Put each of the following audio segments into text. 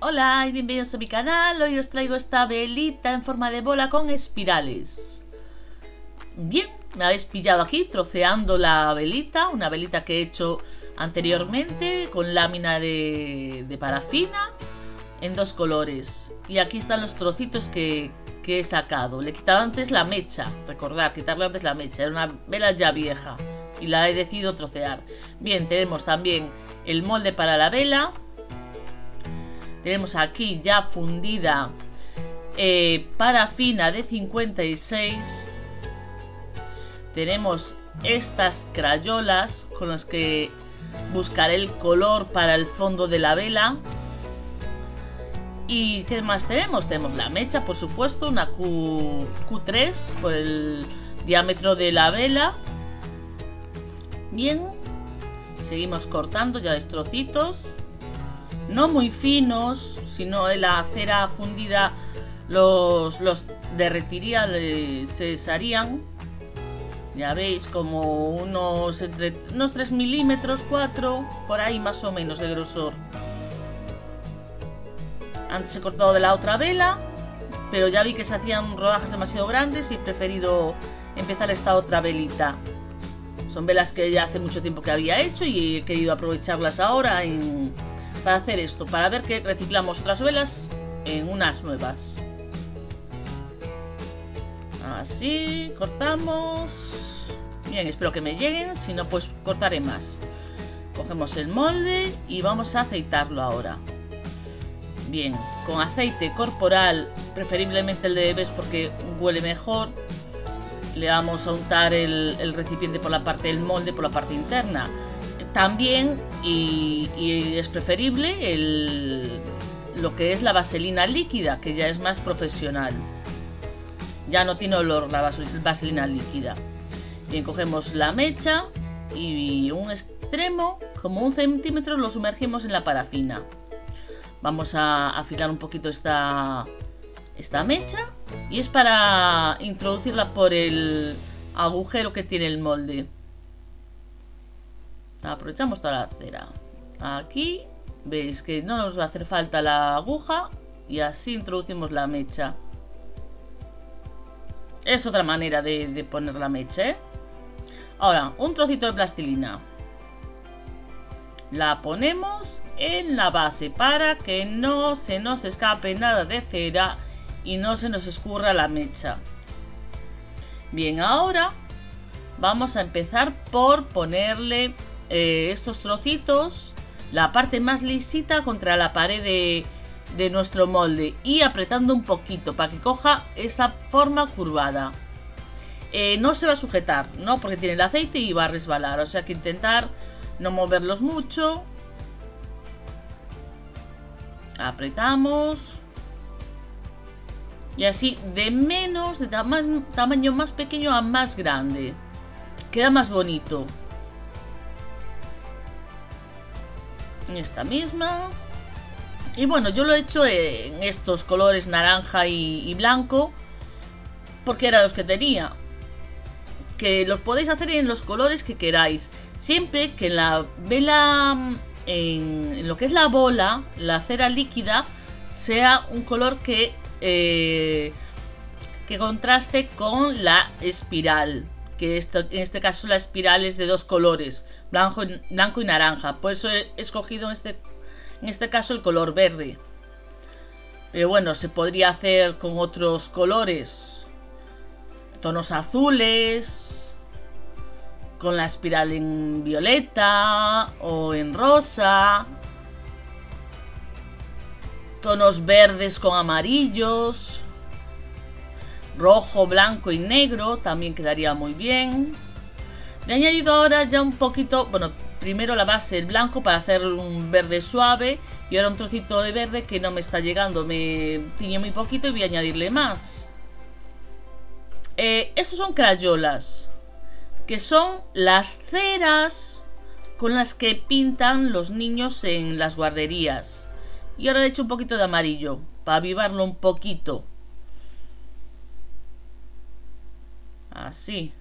Hola y bienvenidos a mi canal, hoy os traigo esta velita en forma de bola con espirales. Bien, me habéis pillado aquí troceando la velita, una velita que he hecho anteriormente con lámina de, parafina en dos colores. Y aquí están los trocitos que, que he sacado. Le he quitado antes la mecha, recordad, quitarle antes la mecha, era una vela ya vieja y la he decidido trocear. Bien, tenemos también el molde para la vela, tenemos aquí ya fundida eh, parafina de 56. Tenemos estas crayolas con las que buscaré el color para el fondo de la vela. ¿Y qué más tenemos? Tenemos la mecha, por supuesto, una Q, Q3 por el diámetro de la vela. Bien, seguimos cortando ya trocitos no muy finos, sino la cera fundida los, los derretiría, se desharían. Ya veis, como unos, entre, unos 3 milímetros, 4, por ahí más o menos de grosor. Antes he cortado de la otra vela, pero ya vi que se hacían rodajas demasiado grandes y he preferido empezar esta otra velita. Son velas que ya hace mucho tiempo que había hecho y he querido aprovecharlas ahora en, para hacer esto, para ver que reciclamos otras velas en unas nuevas. Así, cortamos. Bien, espero que me lleguen, si no pues cortaré más. Cogemos el molde y vamos a aceitarlo ahora. Bien, con aceite corporal, preferiblemente el de bebés porque huele mejor. Le vamos a untar el, el recipiente por la parte del molde, por la parte interna. También, y, es preferible, lo que es la vaselina líquida, que ya es más profesional. Ya no tiene olor la vaselina líquida. Bien, cogemos la mecha y un extremo, como un centímetro, lo sumergimos en la parafina. Vamos a afilar un poquito esta, esta mecha y es para introducirla por el agujero que tiene el molde. Aprovechamos toda la cera. Aquí veis que no nos va a hacer falta la aguja y así introducimos la mecha. Es otra manera de, poner la mecha, ¿eh? Ahora, un trocito de plastilina. La ponemos en la base para que no se nos escape nada de cera y no se nos escurra la mecha. Bien, ahora vamos a empezar por ponerle eh, estos trocitos, la parte más lisita contra la pared de, nuestro molde y apretando un poquito para que coja esta forma curvada. Eh, no se va a sujetar, ¿no? Porque tiene el aceite y va a resbalar. O sea que intentar no moverlos mucho. Apretamos. Y así de menos, de tamaño más pequeño a más grande. Queda más bonito. Esta misma. Y bueno, yo lo he hecho en estos colores naranja y, blanco porque eran los que tenía. Que los podéis hacer en los colores que queráis. Siempre que la vela, en, lo que es la bola, la cera líquida, sea un color que, eh, que contraste con la espiral que en este caso la espiral es de dos colores, blanco, blanco y naranja. Por eso he escogido este, en este caso el color verde. Pero bueno, se podría hacer con otros colores. Tonos azules. Con la espiral en violeta o en rosa. Tonos verdes con amarillos rojo, blanco y negro también quedaría muy bien. Le he añadido ahora ya un poquito, bueno, primero la base, el blanco para hacer un verde suave y ahora un trocito de verde que no me está llegando, me tiñe muy poquito y voy a añadirle más. Eh, estos son crayolas, que son las ceras con las que pintan los niños en las guarderías. Y ahora le he hecho un poquito de amarillo, para avivarlo un poquito. Así.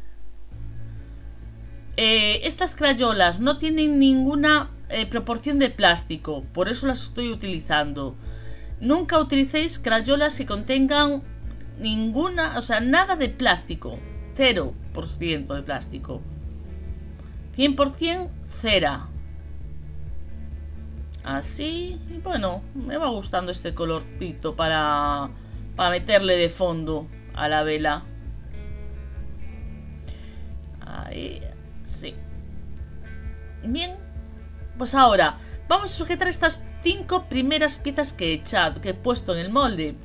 Eh, estas crayolas no tienen ninguna eh, proporción de plástico, por eso las estoy utilizando. Nunca utilicéis crayolas que contengan ninguna, o sea, nada de plástico. 0% de plástico. 100% cera. Así, y bueno, me va gustando este colorcito para, para meterle de fondo a la vela. Ahí, sí. Bien, pues ahora vamos a sujetar estas cinco primeras piezas que he echado, que he puesto en el molde,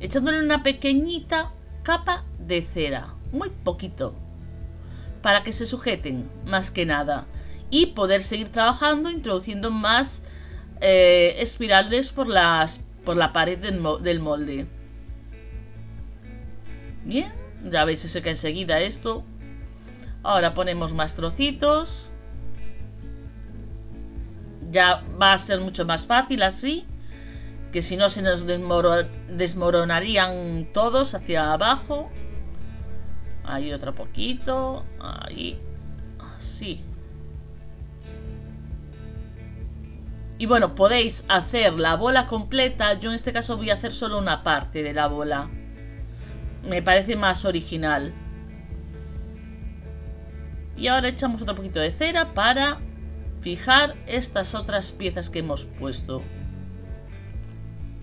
echándole una pequeñita capa de cera, muy poquito, para que se sujeten, más que nada, y poder seguir trabajando introduciendo más eh, espirales por, por la pared del, molde. Bien, ya veis, se seca enseguida esto. Ahora ponemos más trocitos ya va a ser mucho más fácil así, que si no se nos desmoronarían todos hacia abajo. Ahí otro poquito, ahí, así. Y bueno, podéis hacer la bola completa, yo en este caso voy a hacer solo una parte de la bola. Me parece más original. Y ahora echamos otro poquito de cera para fijar estas otras piezas que hemos puesto.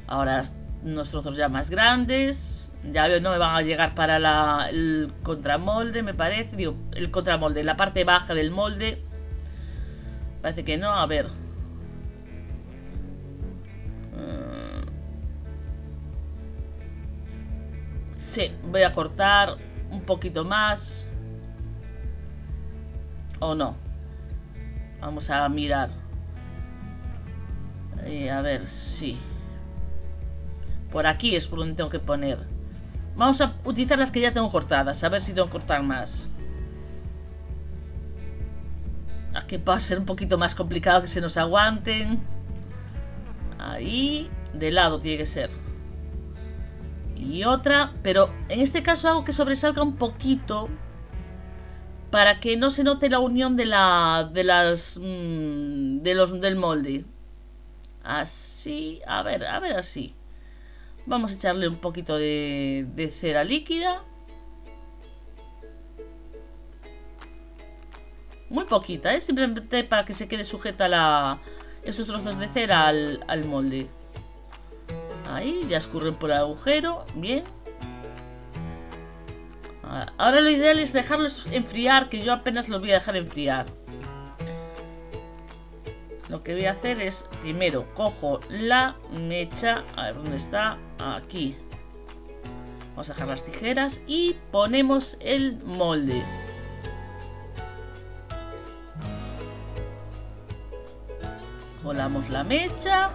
Ahora unos trozos ya más grandes. Ya veo, no me van a llegar para la, el contramolde, me parece. Digo, el contramolde, la parte baja del molde. Parece que no, a ver. Mm. Sí, voy a cortar un poquito más. ¿O no? Vamos a mirar. Eh, a ver, sí. Por aquí es por donde tengo que poner. Vamos a utilizar las que ya tengo cortadas. A ver si tengo que cortar más. Aquí va a ser un poquito más complicado que se nos aguanten. Ahí. De lado tiene que ser. Y otra. Pero en este caso hago que sobresalga un poquito para que no se note la unión de la de las mm, de los del molde. Así a ver a ver así. Vamos a echarle un poquito de, de cera líquida. Muy poquita ¿eh? simplemente para que se quede sujeta la estos trozos de cera al, al molde. Ahí ya escurren por el agujero bien Ahora lo ideal es dejarlos enfriar, que yo apenas los voy a dejar enfriar. Lo que voy a hacer es, primero, cojo la mecha, a ver dónde está, aquí. Vamos a dejar las tijeras y ponemos el molde. Colamos la mecha.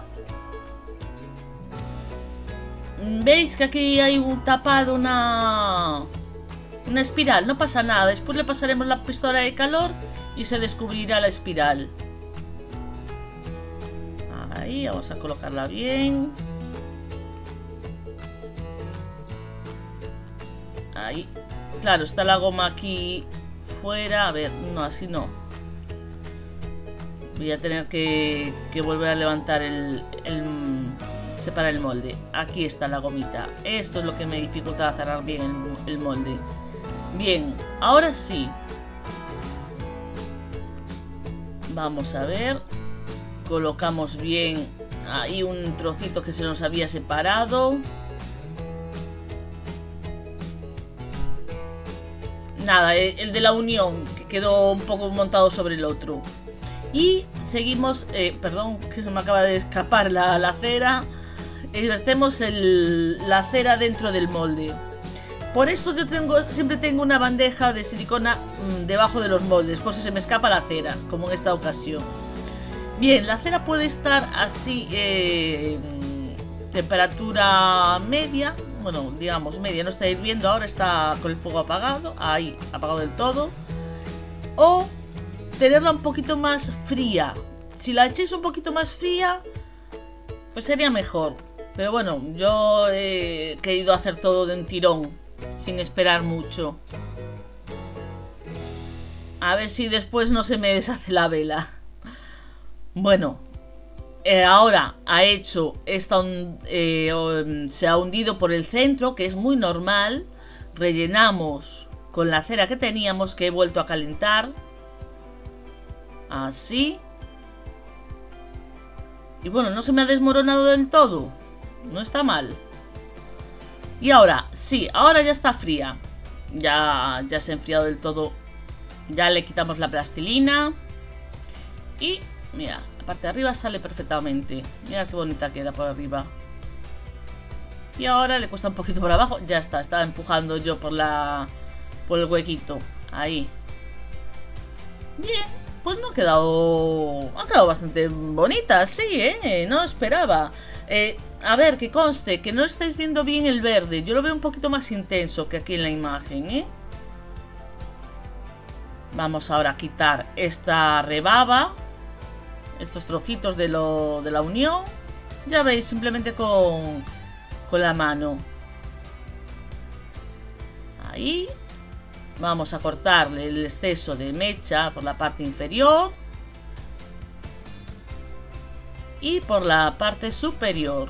¿Veis que aquí hay un tapado, una una espiral, no pasa nada. Después le pasaremos la pistola de calor y se descubrirá la espiral. Ahí, vamos a colocarla bien. Ahí. Claro, está la goma aquí fuera. A ver, no, así no. Voy a tener que, volver a levantar el, separar el molde. Aquí está la gomita. Esto es lo que me dificulta cerrar bien el molde. Bien, ahora sí. Vamos a ver. Colocamos bien ahí un trocito que se nos había separado. Nada, eh, el de la unión, que quedó un poco montado sobre el otro. Y seguimos, eh, perdón, que se me acaba de escapar la, la cera. Vertemos la cera dentro del molde. Por esto yo tengo, siempre tengo una bandeja de silicona mm, debajo de los moldes, por si se me escapa la cera, como en esta ocasión. Bien, la cera puede estar así, eh, temperatura media, bueno, digamos media, no está hirviendo, ahora está con el fuego apagado, ahí, apagado del todo. O tenerla un poquito más fría. Si la echéis un poquito más fría, pues sería mejor. Pero bueno, yo he querido hacer todo de un tirón sin esperar mucho. A ver si después no se me deshace la vela. Bueno, eh, ahora ha hecho esta, eh, se ha hundido por el centro, que es muy normal. Rellenamos con la cera que teníamos, que he vuelto a calentar. Así. Y bueno, no se me ha desmoronado del todo. No está mal. Y ahora, sí, ahora ya está fría. Ya, ya se ha enfriado del todo. Ya le quitamos la plastilina. Y, mira, la parte de arriba sale perfectamente. Mira qué bonita queda por arriba. Y ahora le cuesta un poquito por abajo. Ya está, estaba empujando yo por la... Por el huequito. Ahí. Bien, pues no ha quedado... Ha quedado bastante bonita, sí, ¿eh? No esperaba. Eh, a ver, que conste, que no estáis viendo bien el verde. Yo lo veo un poquito más intenso que aquí en la imagen, ¿eh? Vamos ahora a quitar esta rebaba. Estos trocitos de, lo, de la unión. Ya veis, simplemente con, con la mano. Ahí. Vamos a cortarle el exceso de mecha por la parte inferior. Y por la parte superior.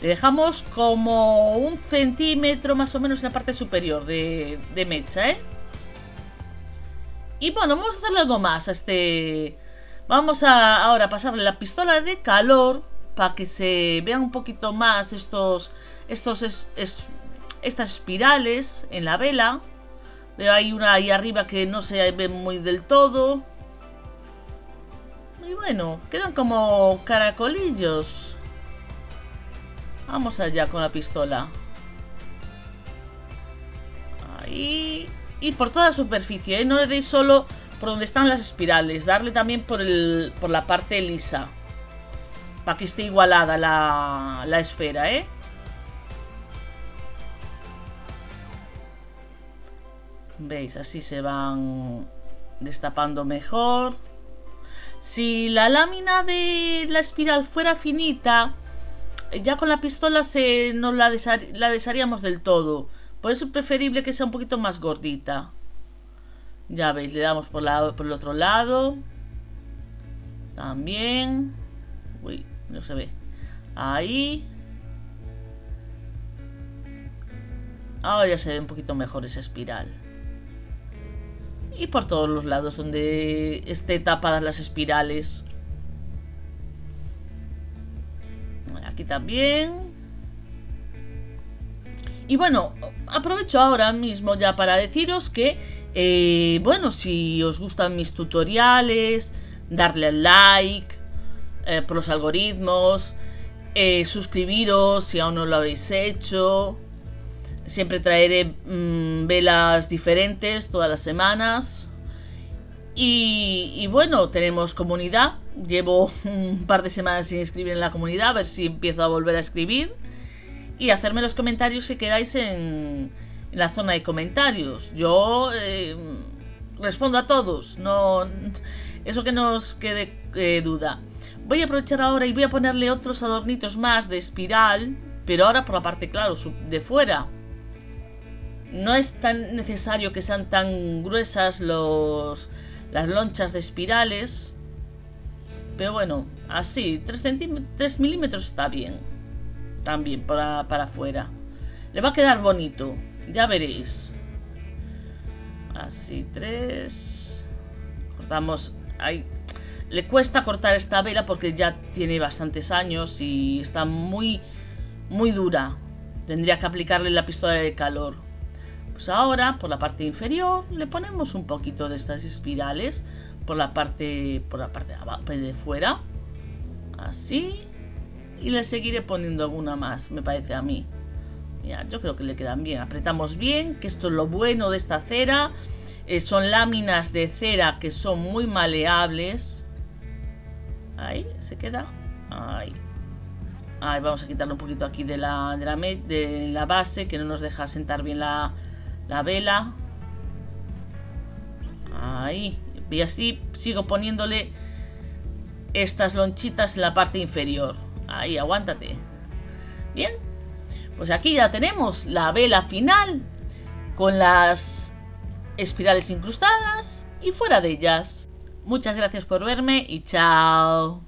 Le dejamos como un centímetro más o menos en la parte superior de, de mecha, ¿eh? Y bueno, vamos a hacerle algo más a este... Vamos a ahora pasarle la pistola de calor para que se vean un poquito más estos, estos estas espirales en la vela. Veo ahí una ahí arriba que no se ve muy del todo. Y bueno, quedan como caracolillos. Vamos allá con la pistola. Ahí. Y por toda la superficie, ¿eh? No le deis solo por donde están las espirales. Darle también por, el, por la parte lisa. Para que esté igualada la, la esfera, ¿eh? ¿Veis? Así se van destapando mejor. Si la lámina de la espiral fuera finita, ya con la pistola se nos la, desharíamos del todo. Por eso es preferible que sea un poquito más gordita. Ya veis, le damos por, por el otro lado. También. Uy, no se ve. Ahí. Ahora ya se ve un poquito mejor esa espiral. Y por todos los lados donde esté tapadas las espirales. Aquí también. Y bueno, aprovecho ahora mismo ya para deciros que, eh, bueno, si os gustan mis tutoriales, darle al like eh, por los algoritmos, eh, suscribiros si aún no lo habéis hecho. Siempre traeré mm, velas diferentes todas las semanas. Y, y, bueno, tenemos comunidad. Llevo un par de semanas sin escribir en la comunidad, a ver si empiezo a volver a escribir y hacerme los comentarios si queráis en, la zona de comentarios. Yo eh, respondo a todos, no eso que no os quede eh, duda. Voy a aprovechar ahora y voy a ponerle otros adornitos más de espiral, pero ahora por la parte, claro, de fuera. No es tan necesario que sean tan gruesas los, las lonchas de espirales. Pero bueno, así, 3, 3 milímetros está bien también para, para afuera. Le va a quedar bonito, ya veréis. Así, tres. Cortamos. Ahí. Le cuesta cortar esta vela porque ya tiene bastantes años y está muy, muy dura. Tendría que aplicarle la pistola de calor. Pues ahora, por la parte inferior, le ponemos un poquito de estas espirales por la parte, por la parte de, abajo, de fuera. Así y le seguiré poniendo alguna más, me parece a mí. Mira, yo creo que le quedan bien. Apretamos bien, que esto es lo bueno de esta cera. Eh, son láminas de cera que son muy maleables. Ahí, se queda. Ahí. Ahí, vamos a quitarle un poquito aquí de la, de la, de la base, que no nos deja sentar bien la, la vela. Ahí. Y así sigo poniéndole estas lonchitas en la parte inferior. Ahí, aguántate. Bien, pues aquí ya tenemos la vela final con las espirales incrustadas y fuera de ellas. Muchas gracias por verme y chao.